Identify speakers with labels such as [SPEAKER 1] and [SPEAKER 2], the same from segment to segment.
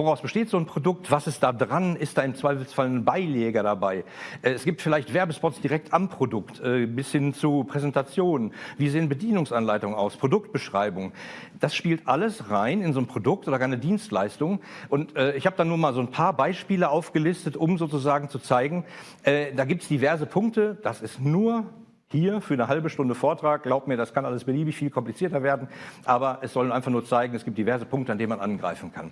[SPEAKER 1] Woraus besteht so ein Produkt? Was ist da dran? Ist da im Zweifelsfall ein Beileger dabei? Äh, es gibt vielleicht Werbespots direkt am Produkt, äh, bis hin zu Präsentationen. Wie sehen Bedienungsanleitungen aus? Produktbeschreibung. Das spielt alles rein in so ein Produkt oder gar eine Dienstleistung. Und äh, ich habe da nur mal so ein paar Beispiele aufgelistet, um sozusagen zu zeigen, da gibt es diverse Punkte. Das ist nur hier für eine halbe Stunde Vortrag. Glaubt mir, das kann alles beliebig viel komplizierter werden. Aber es soll einfach nur zeigen, es gibt diverse Punkte, an denen man angreifen kann.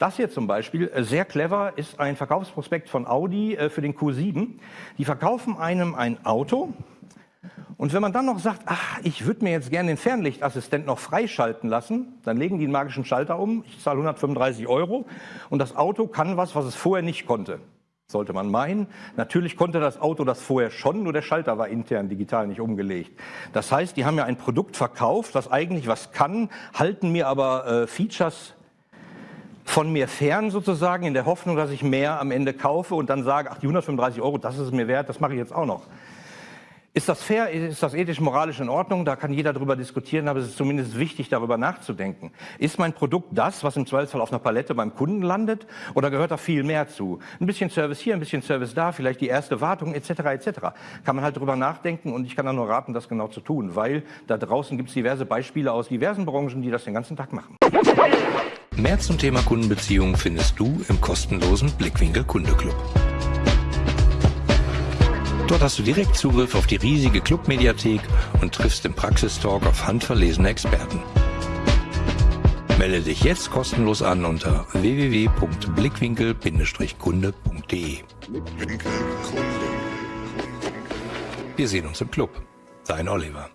[SPEAKER 1] Das hier zum Beispiel, äh, sehr clever, ist ein Verkaufsprospekt von Audi äh, für den Q7. Die verkaufen einem ein Auto und wenn man dann noch sagt, ach, ich würde mir jetzt gerne den Fernlichtassistent noch freischalten lassen, dann legen die einen magischen Schalter um, ich zahle 135 Euro und das Auto kann was, was es vorher nicht konnte. Sollte man meinen. Natürlich konnte das Auto das vorher schon, nur der Schalter war intern digital nicht umgelegt. Das heißt, die haben ja ein Produkt verkauft, was eigentlich was kann, halten mir aber äh, Features von mir fern sozusagen, in der Hoffnung, dass ich mehr am Ende kaufe und dann sage, ach, die 135 Euro, das ist es mir wert, das mache ich jetzt auch noch. Ist das fair? Ist das ethisch, moralisch in Ordnung? Da kann jeder darüber diskutieren, aber es ist zumindest wichtig, darüber nachzudenken. Ist mein Produkt das, was im Zweifelsfall auf einer Palette beim Kunden landet? Oder gehört da viel mehr zu? Ein bisschen Service hier, ein bisschen Service da, vielleicht die erste Wartung etc. etc. Kann man halt darüber nachdenken und ich kann da nur raten, das genau zu tun, weil da draußen gibt es diverse Beispiele aus diversen Branchen, die das den ganzen Tag machen.
[SPEAKER 2] Mehr zum Thema Kundenbeziehungen findest du im kostenlosen Blickwinkel Kundeclub. Dort hast du direkt Zugriff auf die riesige Clubmediathek und triffst im Praxistalk auf handverlesene Experten. Melde dich jetzt kostenlos an unter www.blickwinkel-kunde.de. Wir sehen uns im Club. Dein Oliver.